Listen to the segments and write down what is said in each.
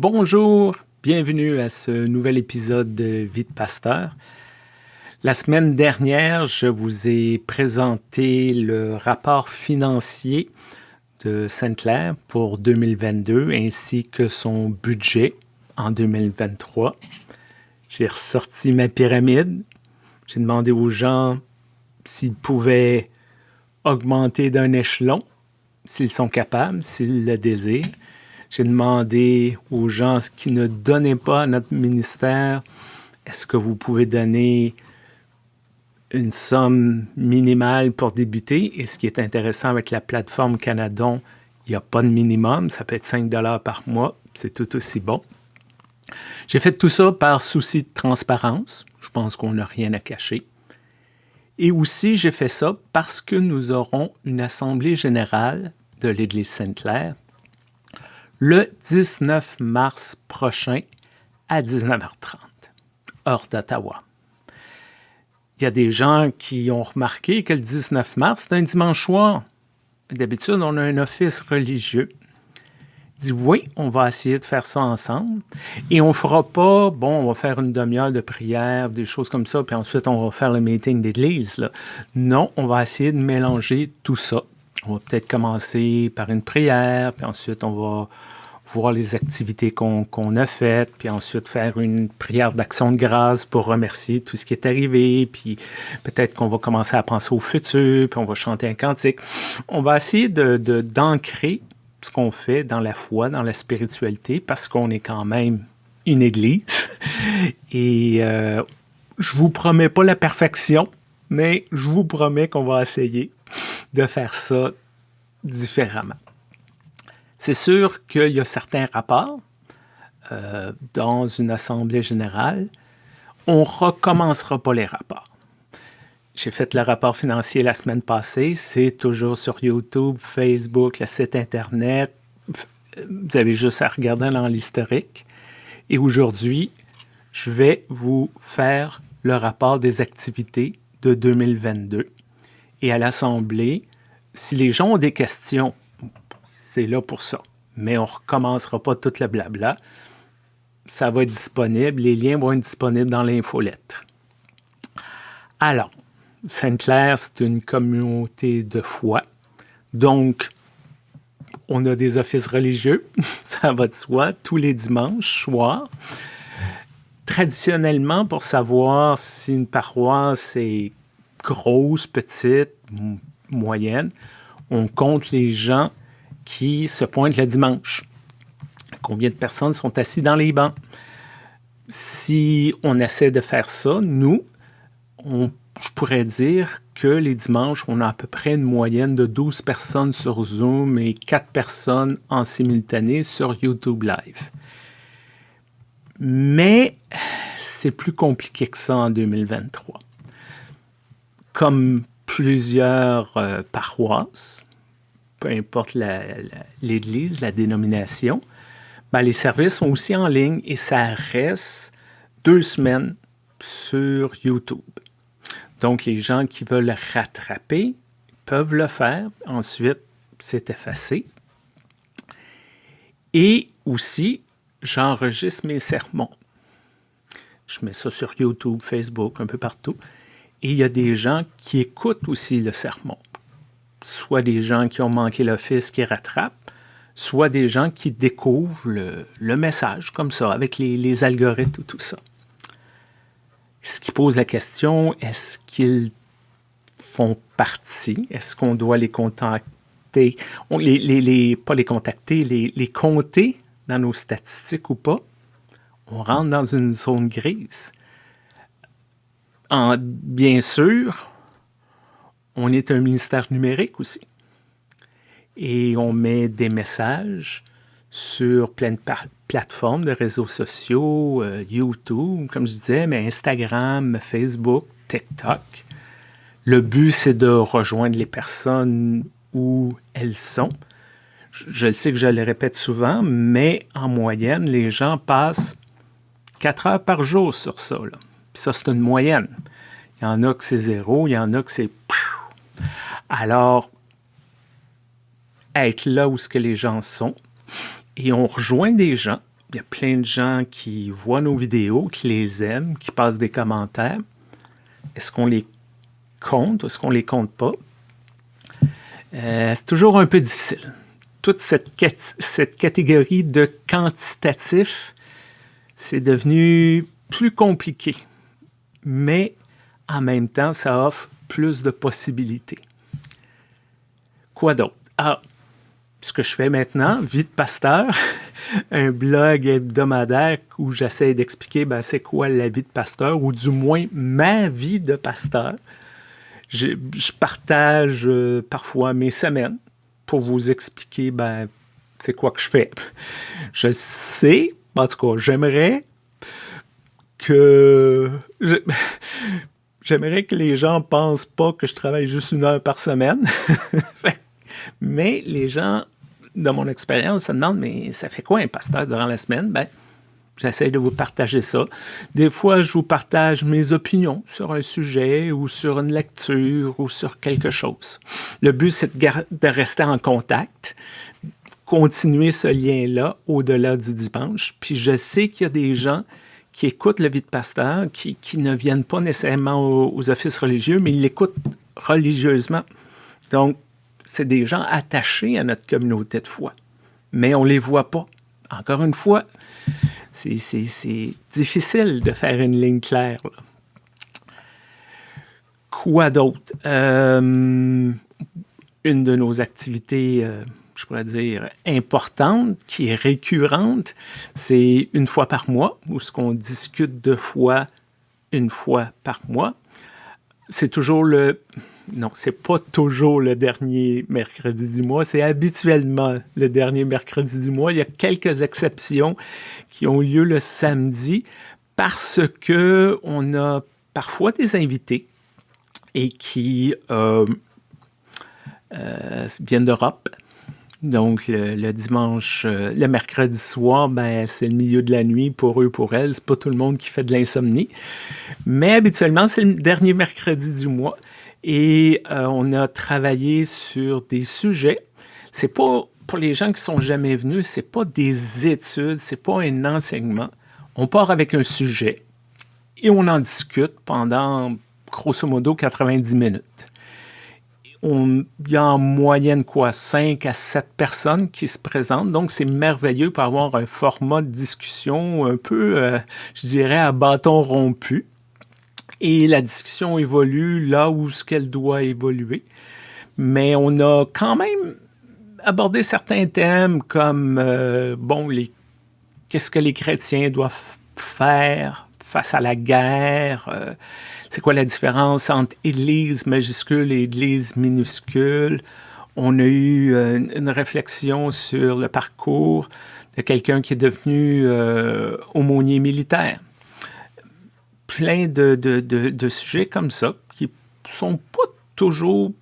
Bonjour, bienvenue à ce nouvel épisode de Vie de Pasteur. La semaine dernière, je vous ai présenté le rapport financier de Sainte-Claire pour 2022 ainsi que son budget en 2023. J'ai ressorti ma pyramide. J'ai demandé aux gens s'ils pouvaient augmenter d'un échelon, s'ils sont capables, s'ils le désirent. J'ai demandé aux gens qui ne donnaient pas à notre ministère, est-ce que vous pouvez donner une somme minimale pour débuter? Et ce qui est intéressant avec la plateforme Canadon, il n'y a pas de minimum, ça peut être 5 par mois, c'est tout aussi bon. J'ai fait tout ça par souci de transparence. Je pense qu'on n'a rien à cacher. Et aussi, j'ai fait ça parce que nous aurons une assemblée générale de l'Église Sainte-Claire le 19 mars prochain à 19h30, heure d'Ottawa. Il y a des gens qui ont remarqué que le 19 mars, c'est un dimanche soir. D'habitude, on a un office religieux. Dit oui, on va essayer de faire ça ensemble. Et on fera pas, bon, on va faire une demi-heure de prière, des choses comme ça, puis ensuite on va faire le meeting d'église. Non, on va essayer de mélanger tout ça. On va peut-être commencer par une prière, puis ensuite on va voir les activités qu'on a faites, puis ensuite faire une prière d'action de grâce pour remercier tout ce qui est arrivé, puis peut-être qu'on va commencer à penser au futur, puis on va chanter un cantique. On va essayer d'ancrer de, d'ancrer ce qu'on fait dans la foi, dans la spiritualité, parce qu'on est quand même une église. Et euh, je vous promets pas la perfection, mais je vous promets qu'on va essayer de faire ça différemment. C'est sûr qu'il y a certains rapports euh, dans une assemblée générale. On ne recommencera pas les rapports. J'ai fait le rapport financier la semaine passée. C'est toujours sur YouTube, Facebook, le site Internet. Vous avez juste à regarder dans l'historique. Et aujourd'hui, je vais vous faire le rapport des activités de 2022. Et à l'Assemblée, si les gens ont des questions c'est là pour ça. Mais on ne recommencera pas toute le blabla. Ça va être disponible. Les liens vont être disponibles dans l'infolettre. Alors, Sainte-Claire, c'est une communauté de foi. Donc, on a des offices religieux, ça va de soi, tous les dimanches soirs. Traditionnellement, pour savoir si une paroisse est grosse, petite, moyenne, on compte les gens qui se pointent le dimanche. Combien de personnes sont assises dans les bancs? Si on essaie de faire ça, nous, je pourrais dire que les dimanches, on a à peu près une moyenne de 12 personnes sur Zoom et 4 personnes en simultané sur YouTube Live. Mais c'est plus compliqué que ça en 2023. Comme plusieurs euh, paroisses, peu importe l'Église, la, dénomination, ben, les services sont aussi en ligne et ça reste deux semaines sur YouTube. Donc, les gens qui veulent rattraper peuvent le faire. Ensuite, c'est effacé. Et aussi, j'enregistre mes sermons. Je mets ça sur YouTube, Facebook, un peu partout. Et il y a des gens qui écoutent aussi le sermon soit des gens qui ont manqué l'office qui rattrapent, soit des gens qui découvrent le, message comme ça, avec les, algorithmes et tout ça. Ce qui pose la question, est-ce qu'ils font partie? Est-ce qu'on doit les contacter? les, les, pas les contacter, les, compter dans nos statistiques ou pas? On rentre dans une zone grise. En, bien sûr, on est un ministère numérique aussi. Et on met des messages sur plein de plateformes de réseaux sociaux, euh, YouTube, comme je disais, mais Instagram, Facebook, TikTok. Le but, c'est de rejoindre les personnes où elles sont. Je, sais que je le répète souvent, mais en moyenne, les gens passent 4 heures par jour sur ça. ça, c'est une moyenne. Il y en a que c'est zéro, il y en a que c'est alors, être là où ce que les gens sont, et on rejoint des gens Il y a plein de gens qui voient nos vidéos, qui les aiment, qui passent des commentaires. Est-ce qu'on les compte ou est-ce qu'on les compte pas? Euh, c'est toujours un peu difficile. Toute cette, cette catégorie de quantitatif, c'est devenu plus compliqué. Mais en même temps, ça offre plus de possibilités. Quoi d'autre? Ah, ce que je fais maintenant, Vie de pasteur, un blog hebdomadaire où j'essaie d'expliquer ben, c'est quoi la vie de pasteur, ou du moins ma vie de pasteur. Je, partage euh, parfois mes semaines pour vous expliquer ben, c'est quoi que je fais. Je sais, en tout cas, j'aimerais que... J'aimerais que les gens pensent pas que je travaille juste une heure par semaine. Mais les gens, dans mon expérience, se demandent, mais ça fait quoi un pasteur durant la semaine? Ben, j'essaie de vous partager ça. Des fois, je vous partage mes opinions sur un sujet ou sur une lecture ou sur quelque chose. Le but, c'est de, rester en contact, continuer ce lien-là au-delà du dimanche. Puis je sais qu'il y a des gens qui écoutent le vie de pasteur, qui, ne viennent pas nécessairement aux, aux offices religieux, mais ils l'écoutent religieusement. Donc, c'est des gens attachés à notre communauté de foi, mais on ne les voit pas. Encore une fois, c'est difficile de faire une ligne claire. Quoi d'autre? Euh, une de nos activités, euh, je pourrais dire, importante, qui est récurrente, c'est une fois par mois, où ce qu'on discute deux fois, une fois par mois. C'est toujours le non, c'est pas toujours le dernier mercredi du mois, c'est habituellement le dernier mercredi du mois. Il y a quelques exceptions qui ont lieu le samedi parce que on a parfois des invités et qui euh, euh, viennent d'Europe. Donc, le, dimanche, euh, le mercredi soir, ben, c'est le milieu de la nuit pour eux, pour elles. C'est pas tout le monde qui fait de l'insomnie. Mais habituellement, c'est le dernier mercredi du mois et euh, on a travaillé sur des sujets. C'est pas pour les gens qui sont jamais venus, c'est pas des études, c'est pas un enseignement. On part avec un sujet et on en discute pendant grosso modo 90 minutes. Il y a en moyenne quoi 5 à 7 personnes qui se présentent, donc c'est merveilleux pour avoir un format de discussion un peu, euh, je dirais, à bâton rompu et la discussion évolue là où ce qu'elle doit évoluer. Mais on a quand même abordé certains thèmes comme, euh, bon, qu'est-ce que les chrétiens doivent faire face à la guerre, euh, c'est quoi la différence entre Église majuscule et Église minuscule? On a eu euh, une réflexion sur le parcours de quelqu'un qui est devenu aumônier militaire plein de, sujets comme ça qui sont pas toujours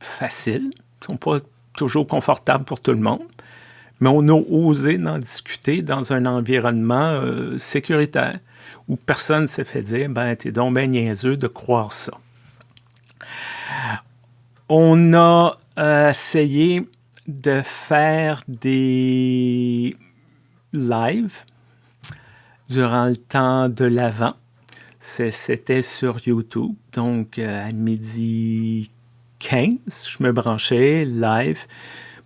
faciles, sont pas toujours confortables pour tout le monde, mais on a osé en discuter dans un environnement euh, sécuritaire où personne ne s'est fait dire « ben, t'es donc bien niaiseux de croire ça ». On a euh, essayé de faire des lives durant le temps de l'Avent c'était sur YouTube, donc euh, à midi 15, je me branchais live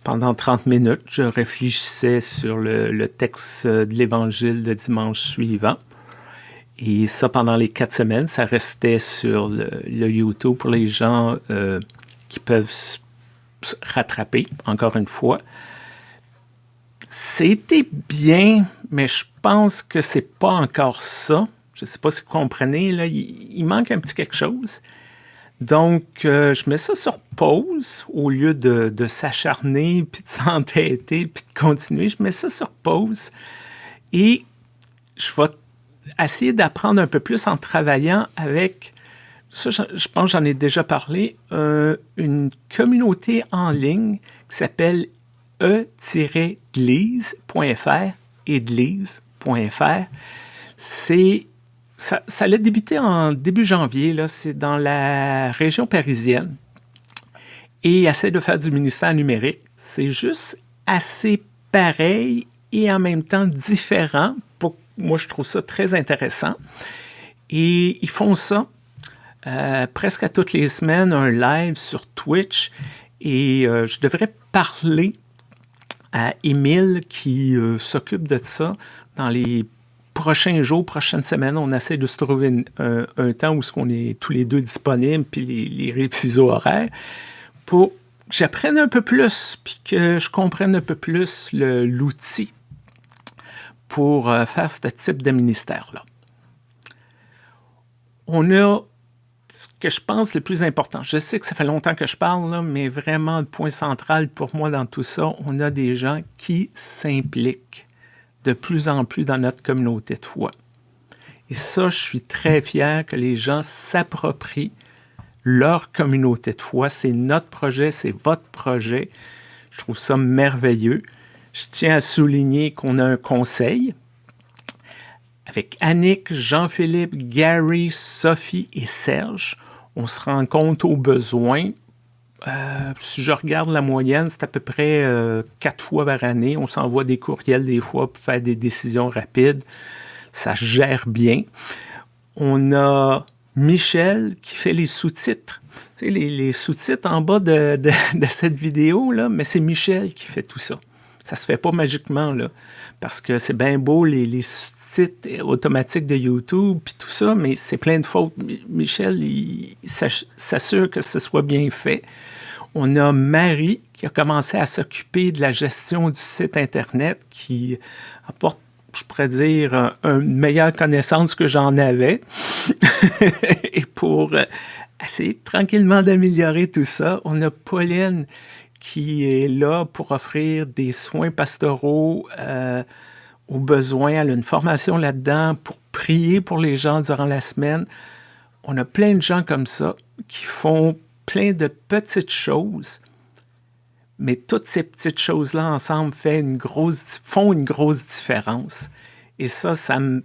pendant 30 minutes. Je réfléchissais sur le, texte de l'Évangile de dimanche suivant. Et ça, pendant les quatre semaines, ça restait sur le, YouTube pour les gens euh, qui peuvent se rattraper, encore une fois. C'était bien, mais je pense que c'est pas encore ça je ne sais pas si vous comprenez, là, il, manque un petit quelque chose. Donc, euh, je mets ça sur pause au lieu de, s'acharner, puis de s'entêter, puis de continuer. Je mets ça sur pause et je vais essayer d'apprendre un peu plus en travaillant avec, ça je, pense j'en ai déjà parlé, euh, une communauté en ligne qui s'appelle e-glise.fr, église.fr. C'est ça, ça a débuté en début janvier, c'est dans la région parisienne. Et essaie de faire du ministère numérique. C'est juste assez pareil et en même temps différent. Moi, je trouve ça très intéressant. Et ils font ça euh, presque à toutes les semaines, un live sur Twitch. Et euh, je devrais parler à Émile qui euh, s'occupe de ça dans les prochains jours, prochaines semaines. On essaie de se trouver un, temps où on est tous les deux disponibles, puis les, les horaires, pour que j'apprenne un peu plus, puis que je comprenne un peu plus l'outil pour faire ce type de ministère-là. On a ce que je pense le plus important, je sais que ça fait longtemps que je parle, mais vraiment le point central pour moi dans tout ça, on a des gens qui s'impliquent de plus en plus dans notre communauté de foi. Et ça, je suis très fier que les gens s'approprient leur communauté de foi. C'est notre projet, c'est votre projet. Je trouve ça merveilleux. Je tiens à souligner qu'on a un conseil, avec Annick, Jean-Philippe, Gary, Sophie et Serge. On se rend compte aux besoins. Euh, si je regarde la moyenne, c'est à peu près euh, quatre fois par année. On s'envoie des courriels des fois pour faire des décisions rapides. Ça gère bien. On a Michel qui fait les sous-titres. Tu sais, les, sous-titres en bas de, cette vidéo, là, mais c'est Michel qui fait tout ça. Ça se fait pas magiquement, là, parce que c'est bien beau les, les automatique de YouTube, puis tout ça, mais c'est plein de fautes. Michel, il s'assure que ce soit bien fait. On a Marie qui a commencé à s'occuper de la gestion du site Internet, qui apporte, je pourrais dire, une meilleure connaissance que j'en avais. Et pour essayer tranquillement d'améliorer tout ça, on a Pauline qui est là pour offrir des soins pastoraux euh, aux besoins, elle a une formation là-dedans pour prier pour les gens durant la semaine. On a plein de gens comme ça qui font plein de petites choses, mais toutes ces petites choses-là ensemble font une grosse différence. Et ça, ça me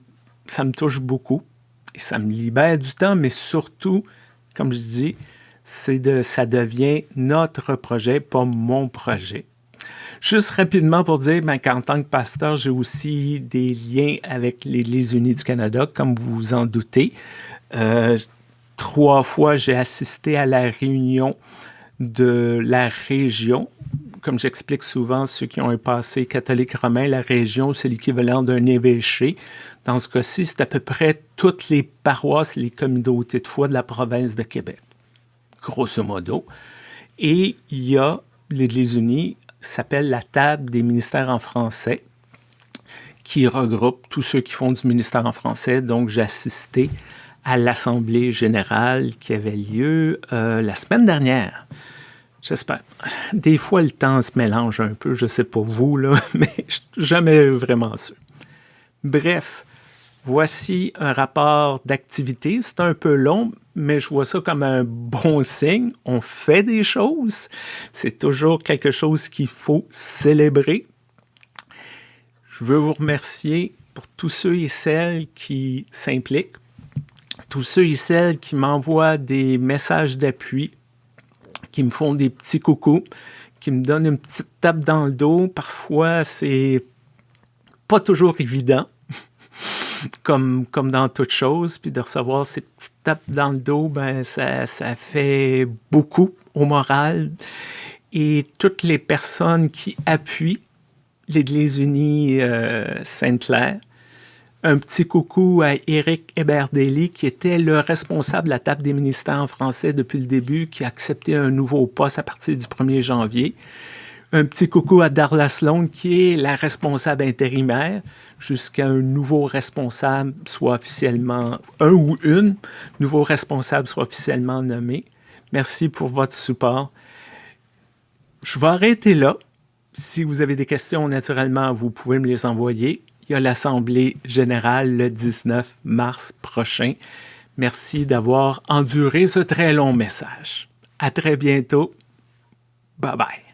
touche beaucoup. Et ça me libère du temps, mais surtout, comme je dis, c'est de, ça devient notre projet, pas mon projet. Juste rapidement pour dire ben, qu'en tant que pasteur, j'ai aussi des liens avec l'Église unie du Canada, comme vous vous en doutez. Euh, trois fois, j'ai assisté à la réunion de la région. Comme j'explique souvent, ceux qui ont un passé catholique romain, la région, c'est l'équivalent d'un évêché. Dans ce cas-ci, c'est à peu près toutes les paroisses, les communautés de foi de la province de Québec, grosso modo. Et il y a l'Église unie s'appelle la table des ministères en français, qui regroupe tous ceux qui font du ministère en français. Donc, j'ai assisté à l'Assemblée générale qui avait lieu euh, la semaine dernière. J'espère. Des fois, le temps se mélange un peu, je ne sais pas vous, là, mais jamais vraiment sûr. Bref, voici un rapport d'activité. C'est un peu long, mais je vois ça comme un bon signe. On fait des choses. C'est toujours quelque chose qu'il faut célébrer. Je veux vous remercier pour tous ceux et celles qui s'impliquent, tous ceux et celles qui m'envoient des messages d'appui, qui me font des petits coucous, qui me donnent une petite tape dans le dos. Parfois, c'est pas toujours évident comme, comme dans toute chose, puis de recevoir ces petites tapes dans le dos, ben ça, ça fait beaucoup au moral. Et toutes les personnes qui appuient l'Église unie euh, Sainte-Claire, un petit coucou à Éric Eberdelli, qui était le responsable de la table des ministères en français depuis le début, qui a accepté un nouveau poste à partir du 1er janvier. Un petit coucou à Darla Sloan, qui est la responsable intérimaire, jusqu'à un nouveau responsable soit officiellement, un ou une nouveau responsable soit officiellement nommé. Merci pour votre support. Je vais arrêter là. Si vous avez des questions, naturellement, vous pouvez me les envoyer. Il y a l'Assemblée générale le 19 mars prochain. Merci d'avoir enduré ce très long message. À très bientôt. Bye bye.